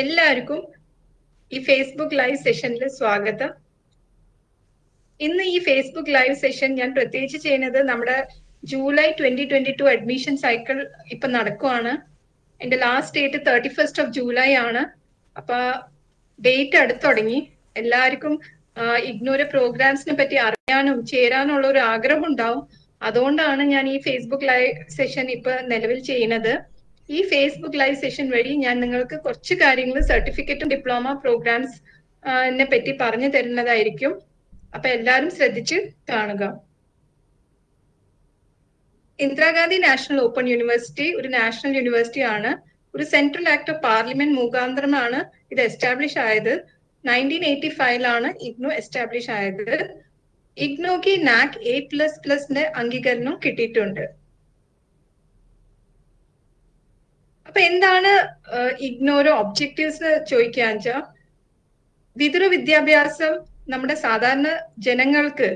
എല്ലാവർക്കും ഈ Facebook live സെഷനിൽ സ്വാഗതം. ഇന്ന് ഈ ഫേസ്ബുക്ക് ലൈവ് സെഷൻ ഞാൻ പ്രത്യേകിച്ച് ചെയ്യുന്നത് നമ്മുടെ July twenty twenty two admission cycle ഇപ്പൊ നടക്കുവാണ്. എന്റെ last date thirty first of July ആണ്. അപ്പൊ ഡേറ്റ് അടുത്ത് തുടങ്ങി. എല്ലാവർക്കും ഇഗ്നോര പ്രോഗ്രാംസിനെ പറ്റി അറിയാനും ചേരാനുള്ള ഒരു ആഗ്രഹം ഉണ്ടാവും അതുകൊണ്ടാണ് ഞാൻ ഈ ഫേസ്ബുക്ക് ലൈവ് സെഷൻ ഇപ്പൊ നിലവിൽ ചെയ്യുന്നത്. ഈ ഫേസ്ബുക്ക് ലൈവ് സെഷൻ വഴി ഞാൻ നിങ്ങൾക്ക് കുറച്ച് കാര്യങ്ങൾ സർട്ടിഫിക്കറ്റും ഡിപ്ലോമ പ്രോഗ്രാംസ് നെ പറ്റി പറഞ്ഞു തരുന്നതായിരിക്കും. അപ്പൊ എല്ലാവരും ശ്രദ്ധിച്ച് കാണുക. ഇന്ദിരാഗാന്ധി നാഷണൽ ഓപ്പൺ യൂണിവേഴ്സിറ്റി ഒരു നാഷണൽ യൂണിവേഴ്സിറ്റി ആണ്. ഒരു സെൻട്രൽ ആക്ട് ഓഫ് പാർലമെന്റ് മുഖാന്തരമാണ് ഇത് എസ്റ്റാബ്ലിഷ് ആയത്. നയന്റീൻ എയ്റ്റി ഫൈവിലാണ് ഇഗ്നോ എസ്റ്റാബ്ലിഷ് ആയത്. ഇഗ്നോക്ക് നാക് എ പ്ലസ് പ്ലസിന്റെ അംഗീകരണം കിട്ടിയിട്ടുണ്ട്. അപ്പൊ എന്താണ് ഇഗ്നോരോ ഒബ്ജക്റ്റീവ്സ് ചോദിക്കുക വെച്ചാൽ വിദ്യാഭ്യാസം നമ്മുടെ സാധാരണ ജനങ്ങൾക്ക്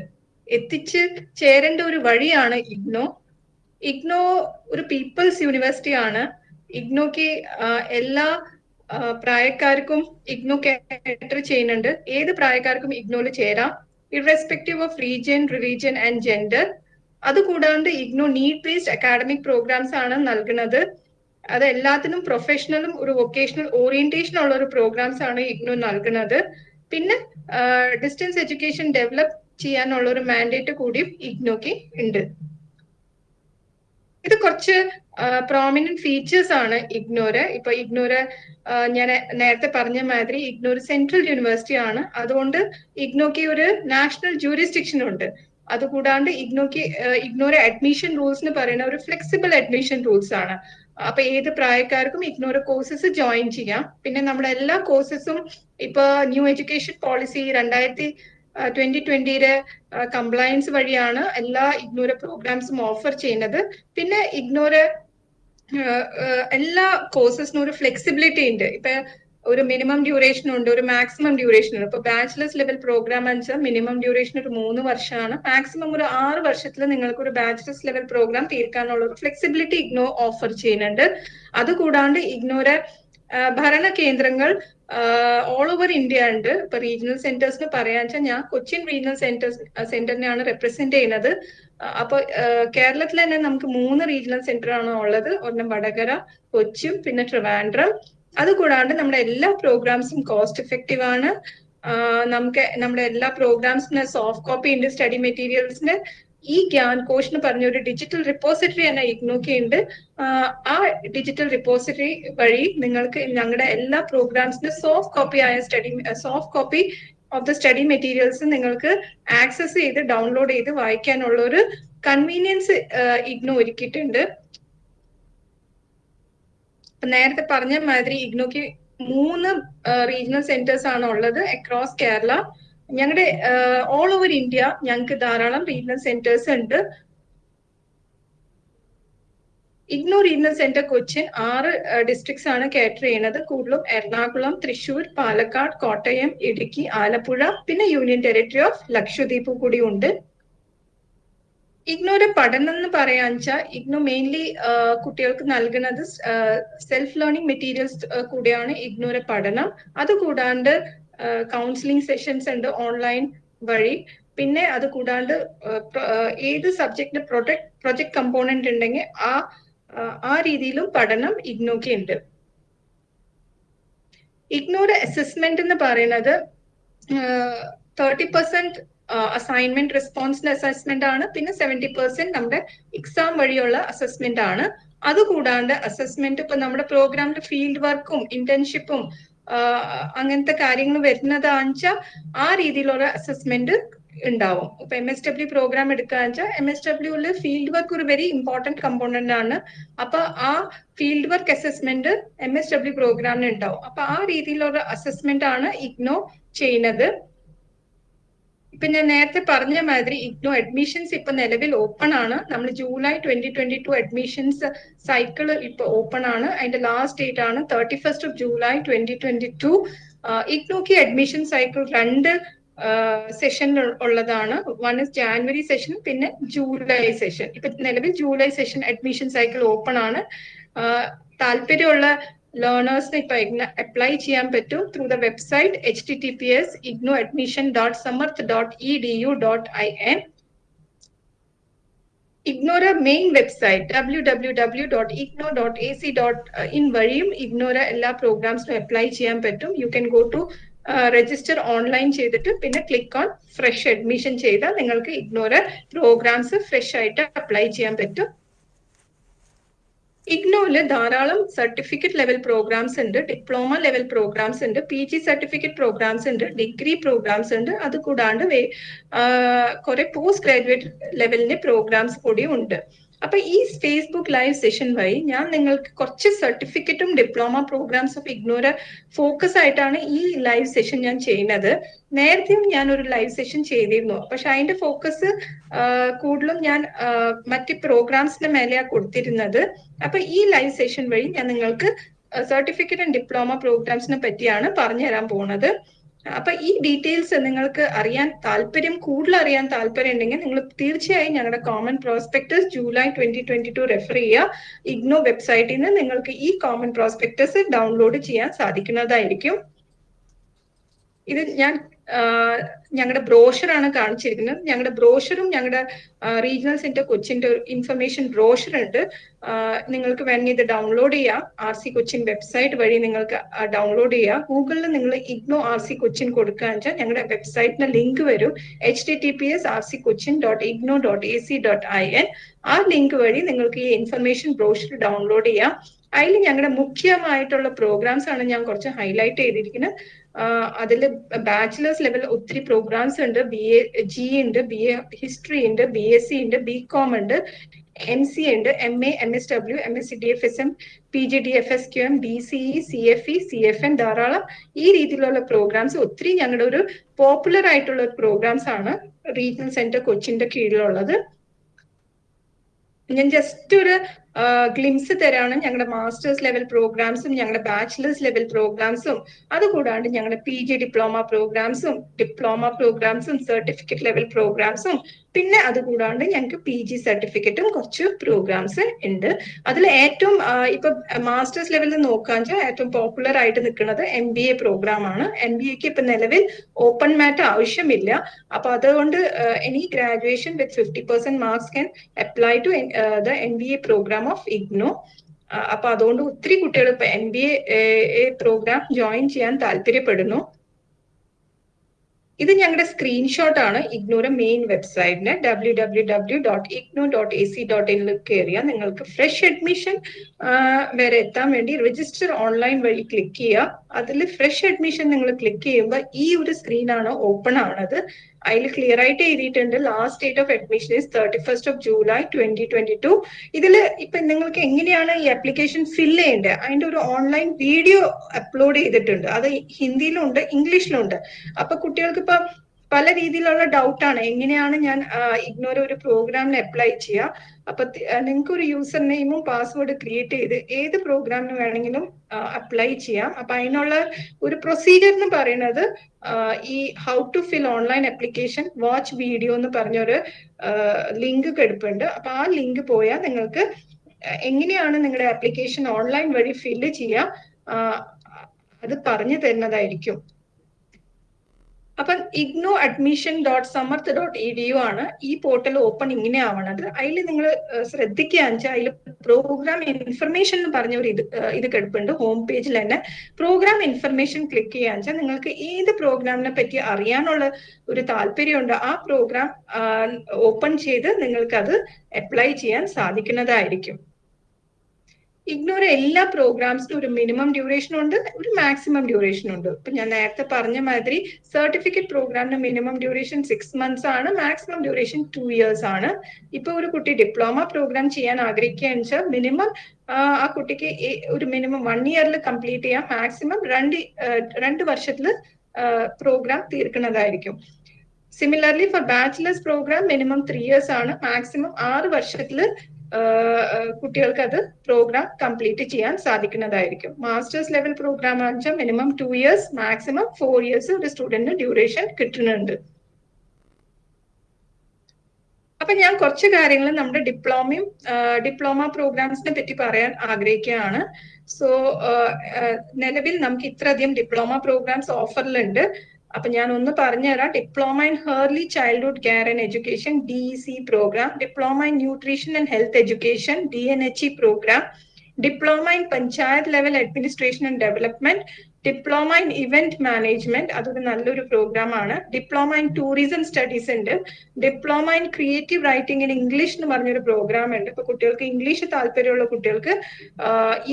എത്തിച്ച് ചേരേണ്ട ഒരു വഴിയാണ് ഇഗ്നോ. ഇഗ്നോ ഒരു പീപ്പിൾസ് യൂണിവേഴ്സിറ്റി ആണ്. ഇഗ്നോക്ക് എല്ലാ പ്രായക്കാർക്കും ഇഗ്നോ കാറ്റർ ചെയ്യുന്നുണ്ട്. ഏത് പ്രായക്കാർക്കും ഇഗ്നോയിൽ ചേരാം. Irrespective of region religion and gender. അതുകൂടാണ്ട് IGNOU need based academic programmes ആണ് നൽകുന്നത്. അത് എല്ലാത്തിനും പ്രൊഫഷണലും ഒരു വൊക്കേഷണൽ ഓറിയന്റേഷൻ ഉള്ള ഒരു പ്രോഗ്രാംസ് ആണ് ഇഗ്നു നൽകുന്നത്. പിന്നെ ഡിസ്റ്റൻസ് എഡ്യൂക്കേഷൻ ഡെവലപ്പ് ചെയ്യാനുള്ള ഒരു മാൻഡേറ്റ് കൂടിയും ഇഗ്നോക്ക് ഉണ്ട്. ഇത് കുറച്ച് പ്രോമിനന്റ് ഫീച്ചേഴ്സ് ആണ് ഇഗ്നോര്. ഇപ്പൊ ഇഗ്നോര് ഞാൻ നേരത്തെ പറഞ്ഞ മാതിരി ഇഗ്നോർ സെൻട്രൽ യൂണിവേഴ്സിറ്റി ആണ്. അതുകൊണ്ട് ഇഗ്നോക്ക് ഒരു നാഷണൽ ജൂറിസ്ഡിക്ഷൻ ഉണ്ട്. അതുകൂടാണ്ട് ഇഗ്നോക്ക് ഇഗ്നോർ അഡ്മിഷൻ റൂൾസ് എന്ന് പറയുന്ന ഒരു ഫ്ലെക്സിബിൾ അഡ്മിഷൻ റൂൾസ് ആണ്. അപ്പൊ ഏത് പ്രായക്കാർക്കും ഇഗ്നോർ കോഴ്സസ് ജോയിൻ ചെയ്യാം. പിന്നെ നമ്മുടെ എല്ലാ കോഴ്സസും ഇപ്പൊ ന്യൂ എഡ്യൂക്കേഷൻ പോളിസി രണ്ടായിരത്തി ട്വന്റി ട്വന്റിയുടെ കംപ്ലയൻസ് വഴിയാണ് എല്ലാ ഇഗ്നോര പ്രോഗ്രാംസും ഓഫർ ചെയ്യുന്നത്. പിന്നെ ഇഗ്നോര എല്ലാ കോഴ്സസിനും ഒരു ഫ്ലെക്സിബിലിറ്റി ഉണ്ട്. ഇപ്പൊ ഒരു മിനിമം ഡ്യൂറേഷൻ ഉണ്ട് ഒരു മാക്സിമം ഡ്യൂറേഷൻ ഉണ്ട്. ഇപ്പൊ ബാച്ചിലേഴ്സ് ലെവൽ പ്രോഗ്രാം വെച്ചാൽ മിനിമം ഡ്യൂറേഷൻ ഒരു മൂന്ന് വർഷമാണ്. മാക്സിമം ഒരു ആറ് വർഷത്തിൽ നിങ്ങൾക്ക് ഒരു ബാച്ചിലേഴ്സ് ലെവൽ പ്രോഗ്രാം തീർക്കാനുള്ള ഒരു ഫ്ലെക്സിബിലിറ്റി ഇഗ്നോ ഓഫർ ചെയ്യുന്നുണ്ട്. അതുകൂടാണ്ട് ഇഗ്നോരെ ഭരണ കേന്ദ്രങ്ങൾ ഓൾ ഓവർ ഇന്ത്യ ഉണ്ട്. ഇപ്പൊ റീജിയണൽ സെന്റേഴ്സിന് പറയാന്ന് വെച്ചാൽ ഞാൻ കൊച്ചിൻ റീജിയണൽ സെന്റേഴ്സ് സെന്ററിനെയാണ് റെപ്രസെന്റ് ചെയ്യുന്നത്. അപ്പൊ കേരളത്തിൽ തന്നെ നമുക്ക് മൂന്ന് റീജിയണൽ സെന്റർ ആണ് ഉള്ളത്. ഒന്ന് വടകര കൊച്ചിൻ പിന്നെ ട്രിവാൻഡ്രം. അതുകൂടാണ്ട് നമ്മുടെ എല്ലാ പ്രോഗ്രാംസും കോസ്റ്റ് എഫക്റ്റീവ് ആണ്. നമുക്ക് നമ്മുടെ എല്ലാ പ്രോഗ്രാംസിന് സോഫ്റ്റ് കോപ്പി ഉണ്ട് സ്റ്റഡി മെറ്റീരിയൽസിന് ഈ ഗ്യാൻ കോഷ് എന്ന് പറഞ്ഞ ഒരു ഡിജിറ്റൽ റിപ്പോസിറ്ററി തന്നെ ഇഗ്നോക്കി ഉണ്ട് ആ ഡിജിറ്റൽ റിപ്പോസിറ്ററി വഴി നിങ്ങൾക്ക് ഞങ്ങളുടെ എല്ലാ പ്രോഗ്രാംസിന് സോഫ്റ്റ് കോപ്പി ആയ study soft copy of the study materials നിങ്ങൾക്ക് ആക്സസ് ചെയ്ത് ഡൗൺലോഡ് ചെയ്ത് വായിക്കാനുള്ള ഒരു കൺവീനിയൻസ് ഇഗ്നോ ഒരുക്കിയിട്ടുണ്ട്. നേരത്തെ പറഞ്ഞ മാതിരി ഇഗ്നോക്ക് മൂന്ന് റീജിയണൽ സെന്റേഴ്സ് ആണ് ഉള്ളത് അക്രോസ് കേരള. ഞങ്ങളുടെ ഓൾ ഓവർ ഇന്ത്യ ഞങ്ങൾക്ക് ധാരാളം റീജിയണൽ സെന്റേഴ്സ് ഉണ്ട്. ഇഗ്നോ റീജിയണൽ സെന്റർ കൊച്ചിൻ ആറ് ഡിസ്ട്രിക്ട്സ് ആണ് കാറ്റർ ചെയ്യുന്നത് കൂടുതലും എറണാകുളം തൃശൂർ പാലക്കാട് കോട്ടയം ഇടുക്കി ആലപ്പുഴ പിന്നെ യൂണിയൻ ടെറിട്ടറി ഓഫ് ലക്ഷദ്വീപ് കൂടി ഉണ്ട്. ഇഗ്നോയുടെ പഠനം എന്ന് പറയാ വെച്ചാൽ ഇഗ്നോ മെയിൻലി കുട്ടികൾക്ക് നൽകുന്നത് സെൽഫ് ലേണിംഗ് മെറ്റീരിയൽസ് കൂടിയാണ് ഇഗ്നോയുടെ പഠനം. അതുകൂടാണ്ട് കൗൺസിലിംഗ് സെഷൻസ് ഉണ്ട് ഓൺലൈൻ വഴി. പിന്നെ അത് കൂടാണ്ട് ഏത് സബ്ജക്റ്റിന്റെ പ്രൊജക്ട് പ്രൊജക്ട് കമ്പോണന്റ് ഉണ്ടെങ്കിൽ ആ ആ രീതിയിലും പഠനം ഇഗ്നോക്ക് ഉണ്ട് ഇഗ്നോയുടെ അസസ്മെന്റ് എന്ന് പറയുന്നത് തേർട്ടി പെർസെന്റ് അസൈൻമെന്റ് റെസ്പോൺസിന്റെ അസസ്മെന്റ് ആണ്. പിന്നെ സെവന്റി പെർസെന്റ് നമ്മുടെ എക്സാം വഴിയുള്ള അസസ്മെന്റ് ആണ്. അതുകൂടാണ്ട് അസസ്മെന്റ് ഇപ്പൊ നമ്മുടെ പ്രോഗ്രാമിന്റെ ഫീൽഡ് വർക്കും ഇന്റേൺഷിപ്പും അങ്ങനത്തെ കാര്യങ്ങൾ വരുന്നതാണെന്ന് വെച്ചാൽ ആ രീതിയിലുള്ള അസസ്മെന്റ് ഉണ്ടാവും. ഇപ്പൊ എം എസ് ഡബ്ല്യു പ്രോഗ്രാം എടുക്കുകയെന്ന് വെച്ചാൽ M S W field work ഒരു വെരി ഇമ്പോർട്ടന്റ് കമ്പോണന്റ് ആണ്. അപ്പൊ ആ field work assessment M S W പ്രോഗ്രാമിന് ഉണ്ടാവും. അപ്പൊ ആ രീതിയിലുള്ള അസസ്മെന്റ് ആണ് ഇഗ്നോ ചെയ്യുന്നത്. ഞാൻ നേരത്തെ പറഞ്ഞ മാതിരി ഇഗ്നോ അഡ്മിഷൻസ് ഇപ്പൊ നിലവിൽ ഓപ്പൺ ആണ്. നമ്മൾ July twenty twenty two admissions cycle ഇപ്പൊ ഓപ്പൺ ആണ്. അതിന്റെ ലാസ്റ്റ് ഡേറ്റ് ആണ് thirty first of July twenty twenty two ഇഗ്നോക്ക് admission cycle രണ്ട് സെഷൻ ഉള്ളതാണ്. വൺ ഇസ് ജാനുവരി സെഷൻ പിന്നെ ജൂലൈ സെഷൻ ഇപ്പൊ നിലവിൽ July session admission cycle open ആണ്. താല്പര്യമുള്ള ലേണേഴ്സിന് ഇപ്പൊ അപ്ലൈ ചെയ്യാൻ പറ്റും through the website H T T P S IGNOU admission dot Samarth dot E D U dot I N ഇഗ്നോര main website W W W dot IGNOU dot A C dot I N ഇഗ്നോര എല്ലാ പ്രോഗ്രാംസിനും apply ചെയ്യാൻ പറ്റും. You can go to register online ചെയ്തിട്ട് പിന്നെ click on fresh admission ചെയ്താൽ നിങ്ങൾക്ക് ഇഗ്നോര programmes fresh ആയിട്ട് അപ്ലൈ ചെയ്യാൻ പറ്റും. ഇഗ്നോയിൽ ധാരാളം സർട്ടിഫിക്കറ്റ് ലെവൽ പ്രോഗ്രാംസ് ഉണ്ട് ഡിപ്ലോമ ലെവൽ പ്രോഗ്രാംസ് ഉണ്ട് പി ജി സർട്ടിഫിക്കറ്റ് പ്രോഗ്രാംസ് ഉണ്ട് ഡിഗ്രി പ്രോഗ്രാംസ് ഉണ്ട്. അത് കൂടാണ്ട് കുറെ പോസ്റ്റ് ഗ്രാജുവേറ്റ് ലെവലിന്റെ പ്രോഗ്രാംസ് കൂടി ഉണ്ട്. അപ്പൊ ഈ ഫേസ്ബുക്ക് ലൈവ് സെഷൻ വഴി ഞാൻ നിങ്ങൾക്ക് കുറച്ച് സർട്ടിഫിക്കറ്റും ഡിപ്ലോമ പ്രോഗ്രാംസ് ഓഫ് ഇഗ്നോര ഫോക്കസ് ആയിട്ടാണ് ഈ ലൈവ് സെഷൻ ഞാൻ ചെയ്യുന്നത്. നേരത്തെയും ഞാൻ ഒരു ലൈവ് സെഷൻ ചെയ്തിരുന്നു. പക്ഷെ അതിന്റെ ഫോക്കസ് കൂടുതലും ഞാൻ മറ്റ് പ്രോഗ്രാംസിന്റെ മേലെയാണ് കൊടുത്തിരുന്നത്. അപ്പൊ ഈ ലൈവ് സെഷൻ വഴി ഞാൻ നിങ്ങൾക്ക് സർട്ടിഫിക്കറ്റ് ആൻഡ് ഡിപ്ലോമ പ്രോഗ്രാംസിനെ പറ്റിയാണ് പറഞ്ഞു തരാൻ പോകുന്നത് അപ്പൊ ഈ ഡീറ്റെയിൽസ് നിങ്ങൾക്ക് അറിയാൻ താല്പര്യം കൂടുതൽ അറിയാൻ താല്പര്യം ഉണ്ടെങ്കിൽ നിങ്ങൾ തീർച്ചയായും ഞങ്ങളുടെ common prospectus July twenty twenty two refer ചെയ്യുക ഇഗ്നോ വെബ്സൈറ്റിൽ നിന്ന് നിങ്ങൾക്ക് ഈ കോമൺ പ്രോസ്പെക്ടസ് ഡൗൺലോഡ് ചെയ്യാൻ സാധിക്കുന്നതായിരിക്കും. ഇത് ഞാൻ ഞങ്ങളുടെ ബ്രോഷറാണ് കാണിച്ചിരിക്കുന്നത്. ഞങ്ങളുടെ ബ്രോഷറും ഞങ്ങളുടെ റീജിയണൽ സെന്റർ കൊച്ചിന്റെ ഇൻഫർമേഷൻ ബ്രോഷർ ഉണ്ട് നിങ്ങൾക്ക് വേണമെങ്കിൽ ഇത് ഡൗൺലോഡ് ചെയ്യാം. ആർ സി കൊച്ചിൻ വെബ്സൈറ്റ് വഴി നിങ്ങൾക്ക് ഡൗൺലോഡ് ചെയ്യാം. ഗൂഗിളിൽ നിങ്ങൾ ഇഗ്നോ ആർ സി കൊച്ചിൻ കൊടുക്കുകയെന്ന് വെച്ചാൽ ഞങ്ങളുടെ വെബ്സൈറ്റിന് ലിങ്ക് വരും. H T T P S R C Cochin dot IGNOU dot A C dot I N ആ ലിങ്ക് വഴി നിങ്ങൾക്ക് ഈ ഇൻഫർമേഷൻ ബ്രോഷർ ഡൗൺലോഡ് ചെയ്യാം. അതിൽ ഞങ്ങളുടെ മുഖ്യമായിട്ടുള്ള പ്രോഗ്രാംസ് ആണ് ഞാൻ കുറച്ച് ഹൈലൈറ്റ് ചെയ്തിരിക്കുന്നത്. അതിൽ ബാച്ചിലേഴ്സ് ലെവൽ ഒത്തിരി പ്രോഗ്രാംസ് ഉണ്ട്. ബി എ ജി ഉണ്ട് ബി എ ഹിസ്റ്ററി ഉണ്ട് ബി എസ് സി ഉണ്ട് ബി കോം ഉണ്ട് എം സി ഉണ്ട് M A M S W M S C D F S M P G D F S Q M B C E C F E C F N ധാരാളം. ഈ രീതിയിലുള്ള programmes ഒത്തിരി ഞങ്ങളുടെ ഒരു popular ആയിട്ടുള്ള programmes ആണ് regional centre കൊച്ചിന്റെ കീഴിലുള്ളത്. ഞാൻ ജസ്റ്റ് ഒരു ഗ്ലിംസ് തരാണ് ഞങ്ങളുടെ മാസ്റ്റേഴ്സ് ലെവൽ പ്രോഗ്രാംസും ഞങ്ങളുടെ ബാച്ചിലേഴ്സ് ലെവൽ പ്രോഗ്രാംസും അതുകൂടാണ്ട് ഞങ്ങളുടെ പി ജി ഡിപ്ലോമ പ്രോഗ്രാംസും ഡിപ്ലോമ പ്രോഗ്രാംസും സർട്ടിഫിക്കറ്റ് ലെവൽ പ്രോഗ്രാംസും പിന്നെ അതുകൂടാണ്ട് ഞങ്ങൾക്ക് പി ജി സർട്ടിഫിക്കറ്റും കുറച്ച് പ്രോഗ്രാംസ് ഉണ്ട് അതിൽ ഏറ്റവും ഇപ്പൊ മാസ്റ്റേഴ്സ് ലെവലിൽ നോക്കാൻ വെച്ചാൽ ഏറ്റവും പോപ്പുലർ ആയിട്ട് നിൽക്കുന്നത് എം ബി എ പ്രോഗ്രാം ആണ്. എം ബി എക്ക് ഇപ്പൊ നിലവിൽ ഓപ്പൺ മാറ്റ് ആവശ്യമില്ല. അപ്പൊ അതുകൊണ്ട് any graduation with fifty percent marks can apply to the M B A programme of IGNOU അപ്പൊ അതുകൊണ്ട് ഒത്തിരി കുട്ടികൾ ഇപ്പൊ M B A programme join ചെയ്യാൻ താല്പര്യപ്പെടുന്നു. ഇത് ഞങ്ങളുടെ സ്ക്രീൻഷോട്ട് ആണ്. ഇഗ്നോയുടെ main വെബ്സൈറ്റിന് W W W dot IGNOU dot A C dot ഇനിൽ കയറിയാൽ നിങ്ങൾക്ക് ഫ്രഷ് അഡ്മിഷൻ വരെ എത്താൻ വേണ്ടി രജിസ്റ്റർ ഓൺലൈൻ വഴി ക്ലിക്ക് ചെയ്യുക അതിൽ ഫ്രഷ് അഡ്മിഷൻ നിങ്ങൾ ക്ലിക്ക് ചെയ്യുമ്പോൾ ഈ ഒരു സ്ക്രീനാണ് ഓപ്പൺ ആണത്. അതിൽ ക്ലിയർ ആയിട്ട് എഴുതിയിട്ടുണ്ട്. Last date of admission is thirty first of July twenty twenty two ഇതിൽ ഇപ്പൊ നിങ്ങൾക്ക് എങ്ങനെയാണ് ഈ ആപ്ലിക്കേഷൻ ഫിൽ ചെയ്യേണ്ടത്? അതിന്റെ ഒരു ഓൺലൈൻ വീഡിയോ അപ്ലോഡ് ചെയ്തിട്ടുണ്ട്. അത് ഹിന്ദിയിലുണ്ട് ഇംഗ്ലീഷിലുണ്ട്. അപ്പൊ കുട്ടികൾക്ക് ഇപ്പൊ പല രീതിയിലുള്ള ഡൗട്ട് ആണ്. എങ്ങനെയാണ് ഞാൻ ഇഗ്നോർ ഒരു പ്രോഗ്രാമിന് അപ്ലൈ ചെയ്യുക അപ്പൊ നിങ്ങൾക്ക് ഒരു യൂസർ നെയിമും പാസ്വേഡ് ക്രിയേറ്റ് ചെയ്ത് ഏത് പ്രോഗ്രാമിന് വേണമെങ്കിലും അപ്ലൈ ചെയ്യാം. അപ്പൊ അതിനുള്ള ഒരു പ്രൊസീജിയർ എന്ന് പറയുന്നത് ഈ how to fill online application watch video എന്ന് പറഞ്ഞൊരു ലിങ്ക് കെടുപ്പുണ്ട് അപ്പൊ ആ ലിങ്ക് പോയാൽ നിങ്ങൾക്ക് എങ്ങനെയാണ് നിങ്ങളുടെ ആപ്ലിക്കേഷൻ ഓൺലൈൻ വഴി ഫില്ല് ചെയ്യുക അത് പറഞ്ഞു തരുന്നതായിരിക്കും. അപ്പം IGNOU admission dot Samarth dot E D U ആണ് ഈ പോർട്ടൽ ഓപ്പൺ ഇങ്ങനെ ആവണത്. അതിൽ നിങ്ങൾ ശ്രദ്ധിക്കുകയെന്ന് വെച്ചാൽ അതിൽ പ്രോഗ്രാം ഇൻഫർമേഷൻ എന്ന് പറഞ്ഞ ഒരു ഇത് ഇത് കിടപ്പുണ്ട്. ഹോം പേജിൽ തന്നെ പ്രോഗ്രാം ഇൻഫർമേഷൻ ക്ലിക്ക് ചെയ്യാന്ന് വെച്ചാൽ നിങ്ങൾക്ക് ഏത് പ്രോഗ്രാമിനെ പറ്റി അറിയാനുള്ള ഒരു താല്പര്യമുണ്ട് ആ പ്രോഗ്രാം ഓപ്പൺ ചെയ്ത് നിങ്ങൾക്ക് അത് അപ്ലൈ ചെയ്യാൻ സാധിക്കുന്നതായിരിക്കും. ഇഗ്നോർ എല്ലാ പ്രോഗ്രാംസിനും ഒരു മിനിമം ഡ്യൂറേഷൻ ഉണ്ട് ഒരു മാക്സിമം ഡ്യൂറേഷൻ ഉണ്ട്. ഇപ്പൊ ഞാൻ നേരത്തെ പറഞ്ഞ മാതിരി സർട്ടിഫിക്കറ്റ് പ്രോഗ്രാമിന് മിനിമം ഡ്യൂറേഷൻ സിക്സ് മന്ത്സ് ആണ് മാക്സിമം ഡ്യൂറേഷൻ ടു ഇയേഴ്സ് ആണ്. ഇപ്പൊ ഒരു കുട്ടി ഡിപ്ലോമ പ്രോഗ്രാം ചെയ്യാൻ ആഗ്രഹിക്കുകയെന്ന് വെച്ചാൽ മിനിമം ആ കുട്ടിക്ക് ഒരു മിനിമം വൺ ഇയറിൽ കംപ്ലീറ്റ് ചെയ്യാം. മാക്സിമം രണ്ട് രണ്ട് വർഷത്തിൽ programme തീർക്കുന്നതായിരിക്കും. Similarly for bachelors program minimum three years ആണ്. മാക്സിമം ആറ് വർഷത്തിൽ കുട്ടികൾക്ക് അത് പ്രോഗ്രാം കംപ്ലീറ്റ് ചെയ്യാൻ സാധിക്കുന്നതായിരിക്കും. Masters level program ആണെച്ചാൽ minimum two years maximum four years ഒരു സ്റ്റുഡന്റിന് ഡ്യൂറേഷൻ കിട്ടുന്നുണ്ട്. അപ്പൊ ഞാൻ കുറച്ച് കാര്യങ്ങൾ നമ്മുടെ ഡിപ്ലോമയും ഡിപ്ലോമ പ്രോഗ്രാംസിനെ പറ്റി പറയാൻ ആഗ്രഹിക്കുകയാണ്. സോ നിലവിൽ നമുക്ക് ഇത്രയധികം ഡിപ്ലോമ പ്രോഗ്രാംസ് ഓഫറിലുണ്ട് അപ്പൊ ഞാൻ ഒന്ന് പറഞ്ഞുതരാം diploma in early childhood care and education D C program diploma in nutrition and health education D N H E program diploma in panchayat level administration and development diploma in event management അതൊരു നല്ലൊരു programme ആണ്. Diploma in tourism studies ഉണ്ട്. Diploma in creative writing in English എന്ന് പറഞ്ഞൊരു programme ഉണ്ട്. ഇപ്പൊ കുട്ടികൾക്ക് English താല്പര്യമുള്ള കുട്ടികൾക്ക്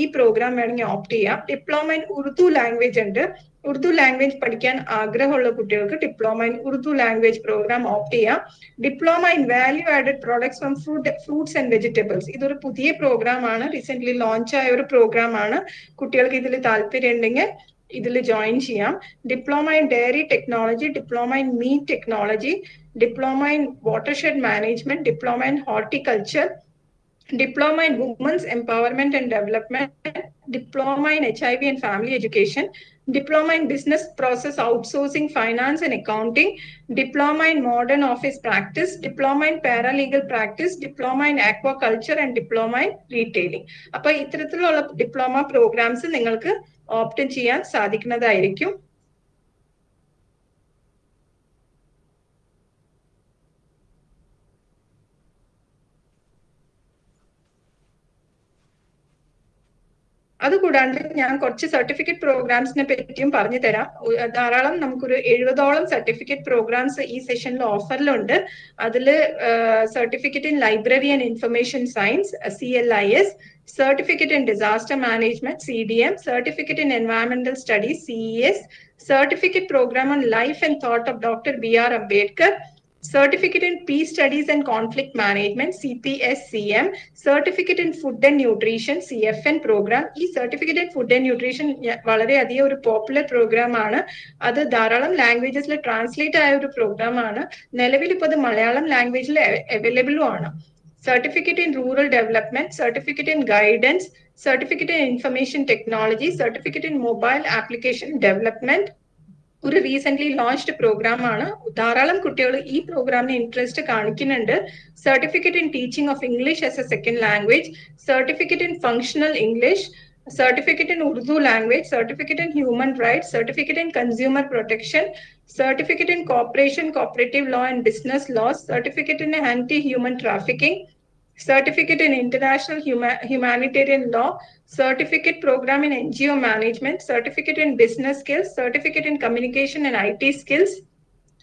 ഈ പ്രോഗ്രാം വേണമെങ്കിൽ ഓപ്റ്റ് ചെയ്യാം. ഡിപ്ലോമ ഇൻ ഉറുദു ലാംഗ്വേജ് ഉണ്ട്. ഉറുദു ലാംഗ്വേജ് പഠിക്കാൻ ആഗ്രഹമുള്ള കുട്ടികൾക്ക് diploma in Urdu language program opt ചെയ്യാം. Diploma in value added products from fruit fruits and vegetables ഇതൊരു പുതിയ പ്രോഗ്രാം ആണ്. റീസെന്റ് ലോഞ്ച് ആയ ഒരു പ്രോഗ്രാം ആണ്. കുട്ടികൾക്ക് ഇതിൽ താല്പര്യം ഉണ്ടെങ്കിൽ ഇതിൽ ജോയിൻ ചെയ്യാം. Diploma in dairy technology diploma in meat technology diploma in watershed management diploma in horticulture diploma in women's empowerment and development diploma in H I V and family education, diploma in business process outsourcing, finance and accounting, diploma in modern office practice, diploma in paralegal practice, diploma in aquaculture and diploma in retailing. അപ്പൊ ഇത്തരത്തിലുള്ള diploma programmes നിങ്ങൾക്ക് opt ചെയ്യാൻ സാധിക്കുന്നതായിരിക്കും അതുകൂടാണ്ട് ഞാൻ കുറച്ച് certificate പ്രോഗ്രാംസിനെ പറ്റിയും പറഞ്ഞു തരാം. ധാരാളം നമുക്കൊരു എഴുപതോളം സർട്ടിഫിക്കറ്റ് പ്രോഗ്രാംസ് ഈ സെഷനിൽ ഓഫറിലുണ്ട് അതിൽ certificate in library and information science C L I S certificate in disaster management C D M certificate in environmental studies C E S certificate program on life and thought of doctor B R Ambedkar Certificate C P S C M certificate in food and nutrition C F N program ഈ certificate in food and nutrition വളരെയധികം ഒരു popular program ആണ്. അത് ധാരാളം ലാംഗ്വേജസിൽ translate ആയ ഒരു programme ആണ്. നിലവിൽ ഇപ്പോൾ അത് മലയാളം ലാംഗ്വേജിൽ അവൈലബിളും ആണ്. Certificate in rural development certificate in guidance certificate in information technology certificate in mobile application development ഒരു റീസെന്റ് ലോഞ്ച്ഡ് പ്രോഗ്രാം ആണ്. ധാരാളം കുട്ടികൾ ഈ പ്രോഗ്രാമിന് ഇൻട്രസ്റ്റ് കാണിക്കുന്നുണ്ട്. Certificate in teaching of English as a second language certificate in functional English certificate in Urdu language certificate in human right certificate in consumer protection certificate in cooperation cooperative law and business law certificate in anti human trafficking certificate in international huma- humanitarian law, certificate program in NGO management, certificate in business skills, certificate in communication and IT skills,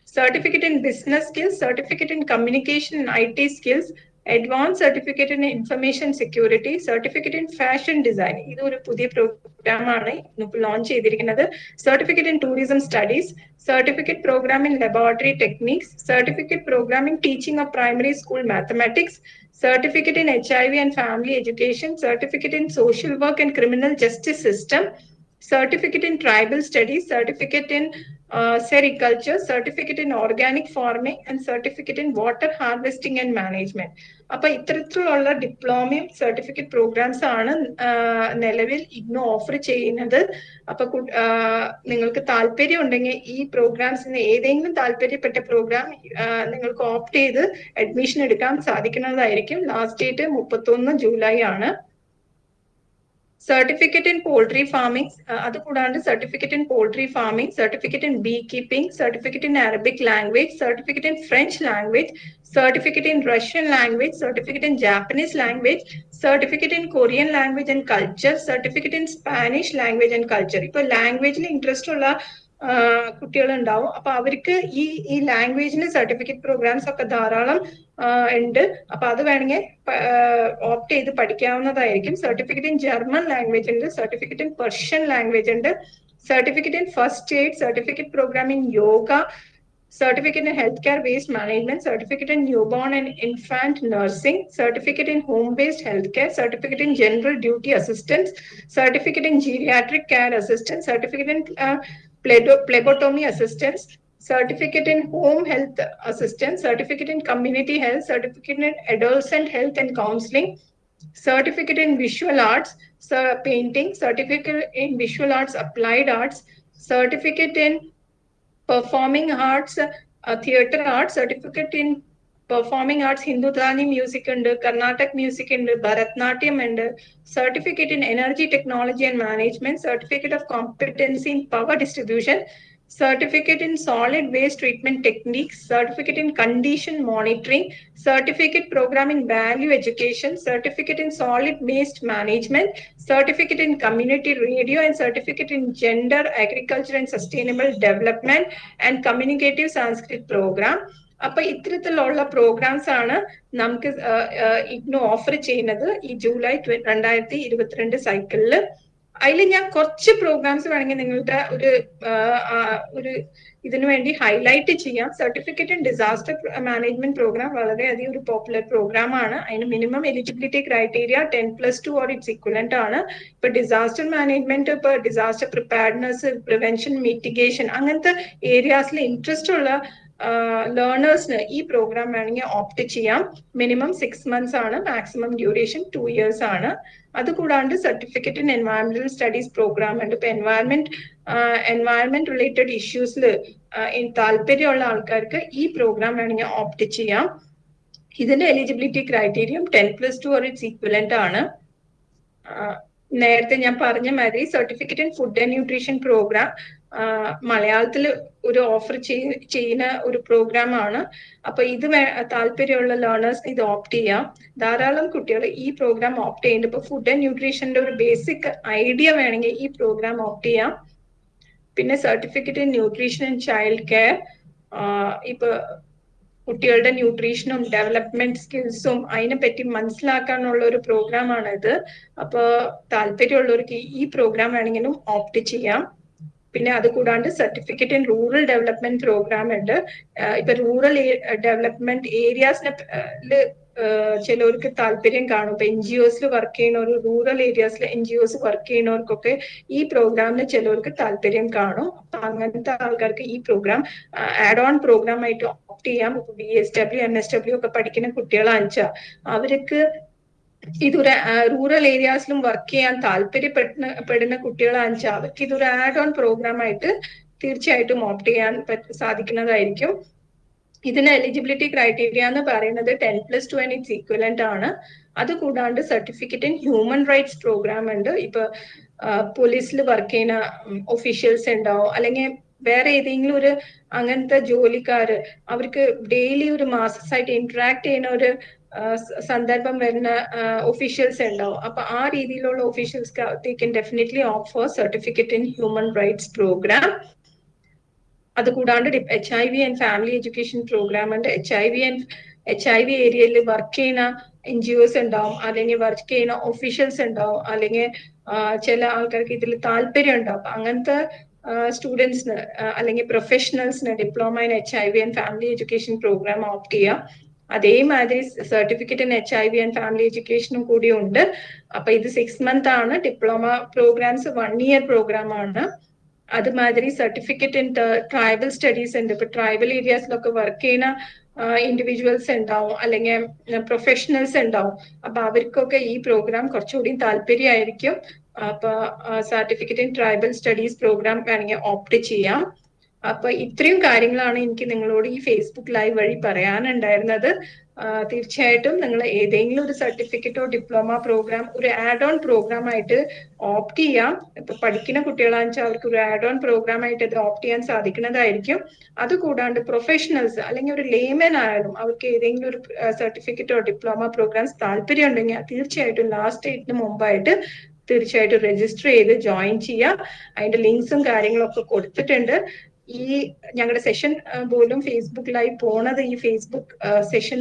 certificate in business skills, certificate in communication and IT skills, advanced certificate in information security, certificate in fashion design. ഇത് ഒരു പുതിയ programme ആണ് ഇന്നിപ്പോൾ launch ചെയ്തിരിക്കുന്നത് certificate in tourism studies certificate program in laboratory techniques certificate program in teaching of primary school mathematics certificate in HIV and family education, certificate in social work and criminal justice system, certificate in tribal studies, certificate in uh, certificate in organic organic and certificate in water water and management. അപ്പൊ ഇത്തരത്തിലുള്ള ഡിപ്ലോമയും certificate programmes ആണ് നിലവിൽ ഇന്ന് offer ചെയ്യുന്നത്. അപ്പൊ നിങ്ങൾക്ക് താല്പര്യം ഉണ്ടെങ്കിൽ ഈ പ്രോഗ്രാംസിന് ഏതെങ്കിലും താല്പര്യപ്പെട്ട പ്രോഗ്രാം നിങ്ങൾക്ക് ഓപ്റ്റ് ചെയ്ത് അഡ്മിഷൻ എടുക്കാൻ സാധിക്കുന്നതായിരിക്കും. ലാസ്റ്റ് ഡേറ്റ് മുപ്പത്തൊന്ന് ജൂലൈ ആണ്. സർട്ടിഫിക്കറ്റ് ഇൻ പോൾട്രി ഫാമിംഗ് അത് കൂടാണ്ട് certificate in poultry farming certificate in beekeeping certificate in Arabic language certificate in French language certificate in Russian language certificate in Japanese language certificate in Korean language and culture certificate in Spanish language and culture ഇപ്പൊ ലാംഗ്വേജിൽ interest ഉള്ള കുട്ടികൾ ഉണ്ടാവും അപ്പൊ അവർക്ക് ഈ ഈ ലാംഗ്വേജിന് certificate programmes ഒക്കെ ധാരാളം ഉണ്ട് അപ്പൊ അത് വേണമെങ്കിൽ ഓപ്റ്റ് ചെയ്ത് പഠിക്കാവുന്നതായിരിക്കും സർട്ടിഫിക്കറ്റ് ഇൻ ജർമ്മൻ ലാംഗ്വേജ് ഉണ്ട് സർട്ടിഫിക്കറ്റ് ഇൻ പെർഷ്യൻ ലാംഗ്വേജ് ഉണ്ട് certificate in first aid certificate program in yoga certificate in healthcare waste management, certificate in newborn and infant nursing, certificate in home-based healthcare, certificate in general duty assistance, certificate in geriatric care assistance, certificate in uh, phlebotomy assistance, certificate in home health assistance, certificate in community health, certificate in adolescent health and counseling, certificate in visual arts, sir, painting, certificate in visual arts, applied arts, certificate in performing arts, uh, theater arts, certificate in performing arts, Hindutani music and Karnataka music and Bharatnatyam and certificate in energy technology and management, certificate of competency in power distribution, certificate in solid waste treatment techniques, certificate in condition monitoring, certificate program in value education, certificate in solid waste management, certificate in community radio, and certificate in gender, agriculture, and sustainable development, and communicative Sanskrit program. അപ്പൊ ഇത്തരത്തിലുള്ള programmes ആണ് നമുക്ക് IGNOU offer ചെയ്യുന്നത് ഈ July രണ്ടായിരത്തി ഇരുപത്തിരണ്ട് സൈക്കിളിൽ അതിൽ ഞാൻ കുറച്ച് പ്രോഗ്രാംസ് വേണമെങ്കിൽ നിങ്ങളുടെ ഒരു ഒരു ഇതിനു വേണ്ടി ഹൈലൈറ്റ് ചെയ്യാം. Certificate in disaster management program വളരെയധികം ഒരു പോപ്പുലർ പ്രോഗ്രാം ആണ്. അതിന് minimum eligibility criteria ten plus two or its equivalent ആണ്. ഇപ്പൊ ഡിസാസ്റ്റർ മാനേജ്മെന്റ് ഇപ്പൊ ഡിസാസ്റ്റർ പ്രിപ്പയർനെസ് പ്രിവെൻഷൻ മിറ്റിഗേഷൻ അങ്ങനത്തെ ഏരിയാസിൽ ഇൻട്രസ്റ്റ് ഉള്ള ലേണേഴ്സിന് ഈ പ്രോഗ്രാം വേണമെങ്കിൽ ഓപ്റ്റ് ചെയ്യാം. മിനിമം സിക്സ് മന്ത്സ് ആണ് മാക്സിമം ഡ്യൂറേഷൻ ടു ഇയേഴ്സ് ആണ്. അതുകൂടാണ്ട് certificate in environmental studies program ഉണ്ട്. ഇപ്പൊ എൻവയറമെന്റ് എൻവയറമെന്റ് റിലേറ്റഡ് ഇഷ്യൂസിൽ താല്പര്യമുള്ള ആൾക്കാർക്ക് ഈ പ്രോഗ്രാം വേണമെങ്കിൽ ഓപ്റ്റ് ചെയ്യാം. ഇതിന്റെ eligibility criterium ten plus two or its equivalent ആണ്. നേരത്തെ ഞാൻ പറഞ്ഞ മാതിരി certificate in food and nutrition program മലയാളത്തിൽ ഒരു ഓഫർ ചെയ്യുന്ന ഒരു പ്രോഗ്രാം ആണ്. അപ്പൊ ഇത് താല്പര്യമുള്ള ലേണേഴ്സ് ഇത് ഓപ്റ്റ് ചെയ്യാം. ധാരാളം കുട്ടികൾ ഈ പ്രോഗ്രാം ഓപ്റ്റ് ചെയ്യുന്നുണ്ട്. ഇപ്പൊ ഫുഡ് ആൻഡ് ന്യൂട്രീഷന്റെ ഒരു ബേസിക് ഐഡിയ വേണമെങ്കിൽ ഈ പ്രോഗ്രാം ഓപ്റ്റ് ചെയ്യാം. പിന്നെ certificate in nutrition and child care ഇപ്പൊ കുട്ടികളുടെ ന്യൂട്രീഷനും ഡെവലപ്മെന്റ് സ്കിൽസും അതിനെ പറ്റി മനസ്സിലാക്കാനുള്ള ഒരു പ്രോഗ്രാം ആണ് ഇത് അപ്പൊ താല്പര്യമുള്ളവർക്ക് ഈ പ്രോഗ്രാം വേണമെങ്കിലും ഓപ്റ്റ് ചെയ്യാം. പിന്നെ അത് കൂടാണ്ട് certificate in rural development programme ഉണ്ട്. ഇപ്പൊ റൂറൽ ഡെവലപ്മെന്റ് ഏരിയാസിനെ ചിലവർക്ക് താല്പര്യം കാണും. ഇപ്പൊ എൻ ജി വർക്ക് ചെയ്യുന്നവർ റൂറൽ ഏരിയാസിൽ എൻ ജി വർക്ക് ചെയ്യുന്നവർക്കൊക്കെ ഈ പ്രോഗ്രാമിന് ചിലവർക്ക് താല്പര്യം കാണും. അപ്പൊ അങ്ങനത്തെ ആൾക്കാർക്ക് ഈ പ്രോഗ്രാം ആഡ് ഓൺ പ്രോഗ്രാം ആയിട്ട് ഓപ്റ്റ് ചെയ്യാം. B S W N S W ഒക്കെ പഠിക്കുന്ന കുട്ടികളാണെന്ന് അവർക്ക് ഇതൊരു റൂറൽ ഏരിയാസിലും വർക്ക് ചെയ്യാൻ താല്പര്യപ്പെടുന്ന പെടുന്ന കുട്ടികളാണെന്ന് വെച്ചാൽ അവർക്ക് ഇതൊരു ആഡ് ഓൺ പ്രോഗ്രാം ആയിട്ട് തീർച്ചയായിട്ടും ഓപ്റ്റ് ചെയ്യാൻ സാധിക്കുന്നതായിരിക്കും. ഇതിന് എലിജിബിലിറ്റി ക്രൈറ്റീരിയ എന്ന് പറയുന്നത് ten plus two and its equivalent ആണ്. അത് കൂടാണ്ട് certificate in human rights program ഉണ്ട്. ഇപ്പൊ പോലീസിൽ വർക്ക് ചെയ്യുന്ന ഒഫീഷ്യൽസ് ഉണ്ടാവും അല്ലെങ്കിൽ വേറെ ഏതെങ്കിലും ഒരു അങ്ങനത്തെ ജോലിക്കാര് അവർക്ക് ഡെയിലി ഒരു മാസസായിട്ട് ഇന്ററാക്ട് ചെയ്യുന്ന ഒരു സന്ദർഭം വരുന്ന ഒഫീഷ്യൽസ് ഉണ്ടാവും. അപ്പൊ ആ രീതിയിലുള്ള officials definitely offer certificate in human rights program അത് കൂടാണ്ട് H I V and family education program ഉണ്ട്. H I V and H I V ഏരിയയിൽ വർക്ക് ചെയ്യുന്ന എൻ ജി ഒസ് ഉണ്ടാവും. അല്ലെങ്കിൽ വർക്ക് ചെയ്യുന്ന ഒഫീഷ്യൽസ് ഉണ്ടാവും. അല്ലെങ്കിൽ ചില ആൾക്കാർക്ക് ഇതിൽ താല്പര്യം ഉണ്ടാവും. അങ്ങനത്തെ സ്റ്റുഡൻസിന് അല്ലെങ്കിൽ പ്രൊഫഷണൽസിന് diploma in H I V and family education programme opt ചെയ്യുക അതേമാതിരി certificate in H I V and family എഡ്യൂക്കേഷനും കൂടി ഉണ്ട്. അപ്പൊ ഇത് സിക്സ് മന്ത് ആണ്. Diploma programmes one year programme ആണ്. അതുമാതിരി സർട്ടിഫിക്കറ്റ് ഇൻ ട്രൈബൽ സ്റ്റഡീസ് ഉണ്ട്. ഇപ്പൊ ട്രൈബൽ ഏരിയാസിലൊക്കെ വർക്ക് ചെയ്യുന്ന ഇൻഡിവിജ്വൽസ് ഉണ്ടാവും. അല്ലെങ്കിൽ പ്രൊഫഷണൽസ് ഉണ്ടാവും. അപ്പൊ അവർക്കൊക്കെ ഈ പ്രോഗ്രാം കുറച്ചുകൂടി താല്പര്യമായിരിക്കും. അപ്പൊ certificate in tribal studies program വേണമെങ്കിൽ ഓപ്റ്റ് ചെയ്യാം. അപ്പൊ ഇത്രയും കാര്യങ്ങളാണ് എനിക്ക് നിങ്ങളോട് ഈ ഫേസ്ബുക്ക് ലൈവ് വഴി പറയാനുണ്ടായിരുന്നത്. തീർച്ചയായിട്ടും നിങ്ങൾ ഏതെങ്കിലും ഒരു സർട്ടിഫിക്കറ്റോ ഡിപ്ലോമ പ്രോഗ്രാം ഒരു ആഡ് ഓൺ പ്രോഗ്രാം ആയിട്ട് ഓപ്റ്റ് ചെയ്യാം. ഇപ്പൊ പഠിക്കുന്ന കുട്ടികളാണെന്ന് വെച്ചാൽ അവർക്ക് ഒരു ആഡ് ഓൺ പ്രോഗ്രാം ആയിട്ട് ഇത് ഓപ്റ്റ് ചെയ്യാൻ സാധിക്കുന്നതായിരിക്കും. അത് കൂടാണ്ട് പ്രൊഫഷണൽസ് അല്ലെങ്കിൽ ഒരു ലേമൻ ആയാലും അവർക്ക് ഏതെങ്കിലും ഒരു സർട്ടിഫിക്കറ്റോ ഡിപ്ലോമ പ്രോഗ്രാംസ് താല്പര്യം ഉണ്ടെങ്കിൽ തീർച്ചയായിട്ടും ലാസ്റ്റ് ഡേറ്റിന് മുമ്പായിട്ട് തീർച്ചയായിട്ടും രജിസ്റ്റർ ചെയ്ത് ജോയിൻ ചെയ്യാം. അതിന്റെ ലിങ്ക്സും കാര്യങ്ങളൊക്കെ കൊടുത്തിട്ടുണ്ട്. ഈ ഞങ്ങളുടെ സെഷൻ പോലും ഫേസ്ബുക്ക് ലൈവ് പോണത് ഈ Facebook session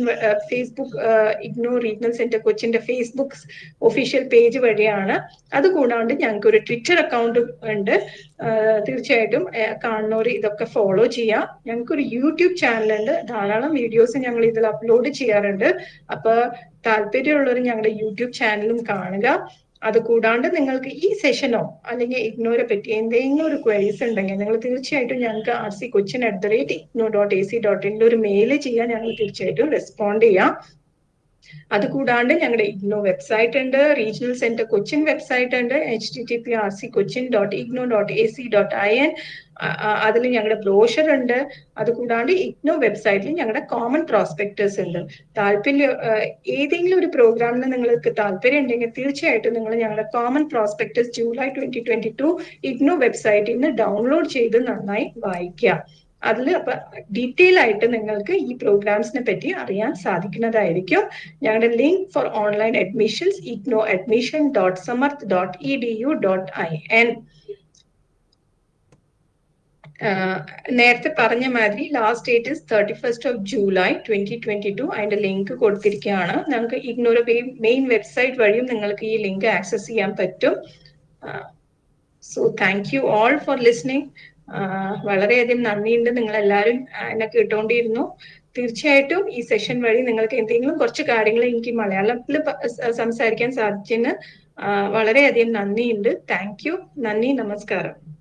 Facebook IGNOU regional centre കൊച്ചിന്റെ ഫേസ്ബുക്ക് ഒഫീഷ്യൽ പേജ് വഴിയാണ്. അതുകൂടാണ്ട് ഞങ്ങൾക്ക് ഒരു ട്വിറ്റർ അക്കൗണ്ട് ഉണ്ട്. തീർച്ചയായിട്ടും കാണുന്നവർ ഇതൊക്കെ ഫോളോ ചെയ്യാം. ഞങ്ങൾക്ക് ഒരു യൂട്യൂബ് ചാനൽ ഉണ്ട്. ധാരാളം വീഡിയോസ് ഞങ്ങൾ ഇതിൽ അപ്ലോഡ് ചെയ്യാറുണ്ട്. അപ്പൊ താല്പര്യമുള്ളവർ ഞങ്ങളുടെ യൂട്യൂബ് ചാനലും കാണുക. അത് കൂടാണ്ട് നിങ്ങൾക്ക് ഈ സെഷനോ അല്ലെങ്കിൽ ഇഗ്നോരെ പറ്റി എന്തെങ്കിലും ഒരു ക്വയറീസ് ഉണ്ടെങ്കിൽ നിങ്ങൾ തീർച്ചയായിട്ടും ഞങ്ങൾക്ക് R C Cochin at the rate IGNOU dot A C dot ഇന്റെ ഒരു മെയിൽ ചെയ്യാൻ ഞങ്ങൾ തീർച്ചയായിട്ടും റെസ്പോണ്ട് ചെയ്യാം. അതുകൂടാണ്ട് ഞങ്ങളുടെ ഇഗ്നോ വെബ്സൈറ്റ് ഉണ്ട് റീജിയണൽ സെന്റർ കൊച്ചിൻ വെബ്സൈറ്റ് ഉണ്ട് H T T P R C Cochin dot IGNOU dot A C dot I N അതിൽ ഞങ്ങളുടെ ബ്രോഷർ ഉണ്ട്. അതുകൂടാണ്ട് ഇഗ്നോ വെബ്സൈറ്റിൽ ഞങ്ങളുടെ കോമൺ പ്രോസ്പെക്ടേഴ്സ് ഉണ്ട്. താല്പര്യം ഏതെങ്കിലും ഒരു പ്രോഗ്രാമിന് നിങ്ങൾക്ക് താല്പര്യം ഉണ്ടെങ്കിൽ തീർച്ചയായിട്ടും നിങ്ങൾ ഞങ്ങളുടെ common prospectus July twenty twenty two IGNOU വെബ്സൈറ്റിൽ നിന്ന് ഡൗൺലോഡ് ചെയ്ത് നന്നായി വായിക്കുക അതിൽ അപ്പൊ ഡീറ്റെയിൽ ആയിട്ട് നിങ്ങൾക്ക് ഈ പ്രോഗ്രാംസിനെ പറ്റി അറിയാൻ സാധിക്കുന്നതായിരിക്കും. ഞങ്ങളുടെ link for online admissions IGNOU admission dot Samarth dot E D U dot I N നേരത്തെ പറഞ്ഞ മാതിരി last date is thirty first of July twenty twenty two അതിന്റെ ലിങ്ക് കൊടുത്തിരിക്കുകയാണ്. നിങ്ങൾക്ക് ഇഗ്നോയുടെ മെയിൻ വെബ്സൈറ്റ് വഴിയും നിങ്ങൾക്ക് ഈ ലിങ്ക് ആക്സസ് ചെയ്യാൻ പറ്റും. So thank you all for listening വളരെയധികം നന്ദിയുണ്ട് നിങ്ങൾ എല്ലാവരും എന്നെ കേട്ടുകൊണ്ടിരുന്നു തീർച്ചയായിട്ടും ഈ സെഷൻ വഴി നിങ്ങൾക്ക് എന്തെങ്കിലും കുറച്ച് കാര്യങ്ങൾ എനിക്ക് മലയാളത്തിൽ സംസാരിക്കാൻ സാധിച്ചതിന് വളരെയധികം നന്ദിയുണ്ട്. Thank you. നന്ദി. നമസ്കാരം.